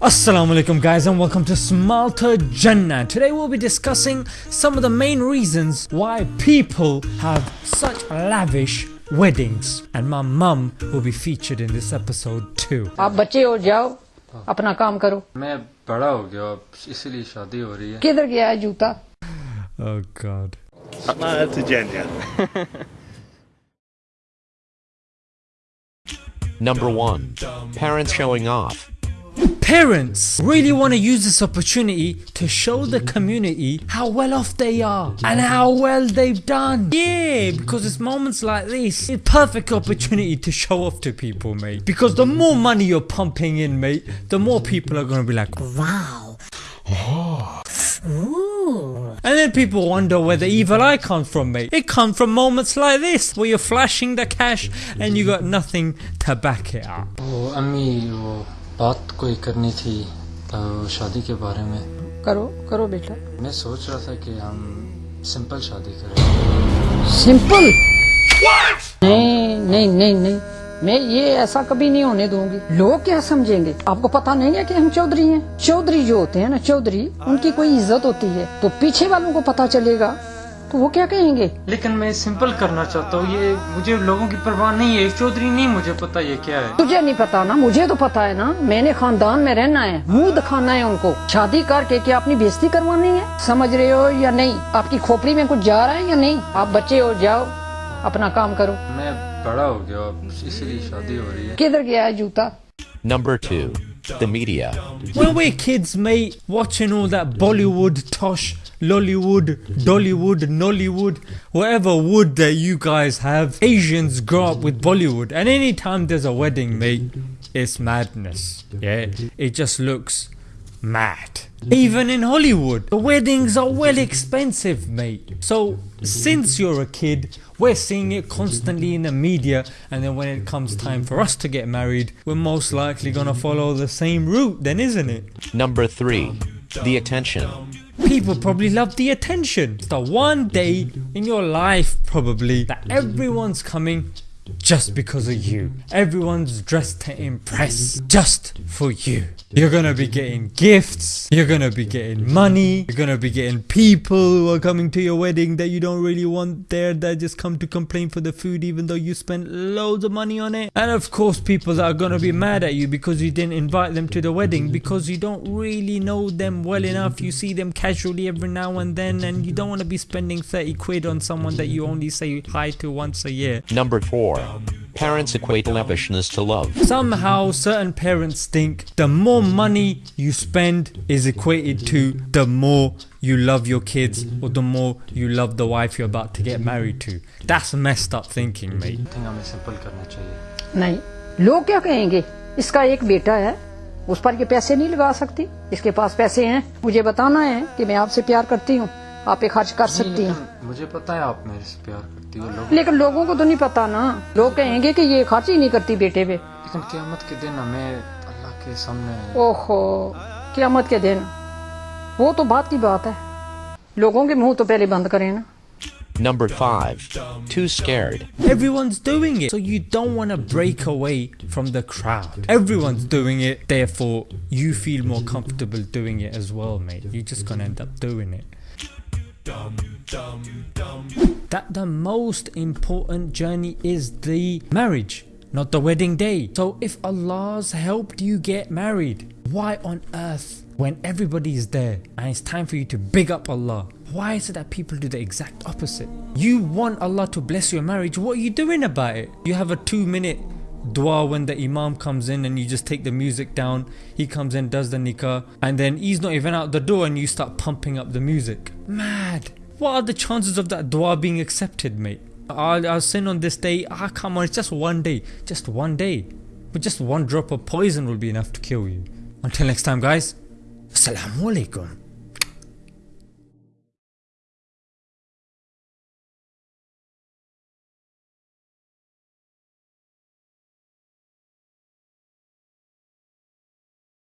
Assalamualaikum guys and welcome to Smalta Jannah. Today we'll be discussing some of the main reasons why people have such lavish weddings and my mum will be featured in this episode too. आप बच्चे जाओ अपना काम करो मैं बड़ा हो गया इसलिए शादी हो रही है किधर गया है जूता Oh god. Smile2Jannah. Number 1. Parents showing off parents really want to use this opportunity to show the community how well off they are and how well they've done. Yeah, because it's moments like this, a perfect opportunity to show off to people mate. Because the more money you're pumping in mate, the more people are going to be like, wow. Ooh. And then people wonder where the evil eye comes from mate. It comes from moments like this where you're flashing the cash and you got nothing to back it up. Oh, amigo. बात कोई करनी थी अ, शादी के बारे में। करो करो बेटा। मैं सोच रहा था कि हम सिंपल शादी करें। सिंपल? नहीं नहीं नहीं नहीं। मैं ये ऐसा कभी नहीं होने दूँगी। लोग क्या समझेंगे? आपको पता नहीं है कि हम चौधरी हैं? चौधरी जो होते हैं ना चौधरी उनकी कोई इज़्ज़त होती है तो पीछे वालों को पता चलेगा। तो वो क्या कहेंगे? लेकिन मैं सिंपल करना चाहता हूँ ये मुझे लोगों की परवाह नहीं है। चौधरी नहीं मुझे पता ये क्या है। तुझे नहीं पता ना मुझे तो पता है ना मैंने खानदान में रहना है मुँह दिखाना है उनको। शादी करके क्या अपनी बेइज्जती करवानी है? समझ रहे हो या नहीं? आपकी खोपड़ी में कुछ जा रहा है या नहीं? आप बच्चे हो जाओ अपना काम करो। मैं बड़ा हो गया इसलिए शादी हो रही है। किधर गया है जूता? Number 2. The media. When we're kids, mate, watching all that Bollywood, Tosh, Lollywood, Dollywood, Nollywood, whatever wood that you guys have, Asians grow up with Bollywood, and anytime there's a wedding, mate, it's madness. Yeah, it just looks mad. Even in Hollywood, the weddings are well expensive, mate. So, since you're a kid, we're seeing it constantly in the media, and then when it comes time for us to get married, we're most likely gonna follow the same route, then, isn't it? Number 3. The attention. People probably love the attention. It's the one day in your life, probably, that everyone's coming just because of you. Everyone's dressed to impress just for you. You're gonna be getting gifts, you're gonna be getting money, you're gonna be getting people who are coming to your wedding that you don't really want there that just come to complain for the food even though you spent loads of money on it. And of course, people that are gonna be mad at you because you didn't invite them to the wedding because you don't really know them well enough. You see them casually every now and then, and you don't want to be spending 30 quid on someone that you only say hi to once a year. Number 4 Parents equate lavishness to love. Somehow, certain parents think the more money you spend is equated to the more you love your kids or the more you love the wife you're about to get married to. That's messed up thinking, mate. Think हमें simple करना चाहिए नहीं लोग क्या कहेंगे इसका एक बेटा है उस पर ये पैसे नहीं लगा सकती इसके पास पैसे हैं मुझे बताना है कि मैं आपसे प्यार करती हूँ आप पे खर्च कर सकती हूँ मुझे पता है आप मेरे से प्यार करती हो लोग लेकिन लोगों को तो नहीं पता ना लोग कहेंगे कि ये खर्च ही नहीं करती बेटे पे लेकिन क्यामत के दिन हमें अल्लाह के सामने ओहो क्यामत के दिन वो तो बात की बात है लोगों के मुँह तो पहले बंद करें ना Number 5. Too scared. Everyone's doing it, so you don't want to break away from the crowd. Everyone's doing it, therefore you feel more comfortable doing it as well, mate. You're just gonna end up doing it. That the most important journey is the marriage, not the wedding day. So if Allah's helped you get married, why on earth when everybody is there and it's time for you to big up Allah, why is it that people do the exact opposite? You want Allah to bless your marriage, what are you doing about it? You have a two minute dua when the imam comes in and you just take the music down he comes in does the nikah and then he's not even out the door and you start pumping up the music. Mad. What are the chances of that dua being accepted mate? I'll, I'll sin on this day. Ah come on it's just one day. Just one day. But just one drop of poison will be enough to kill you. Until next time guys. Assalamu alaikum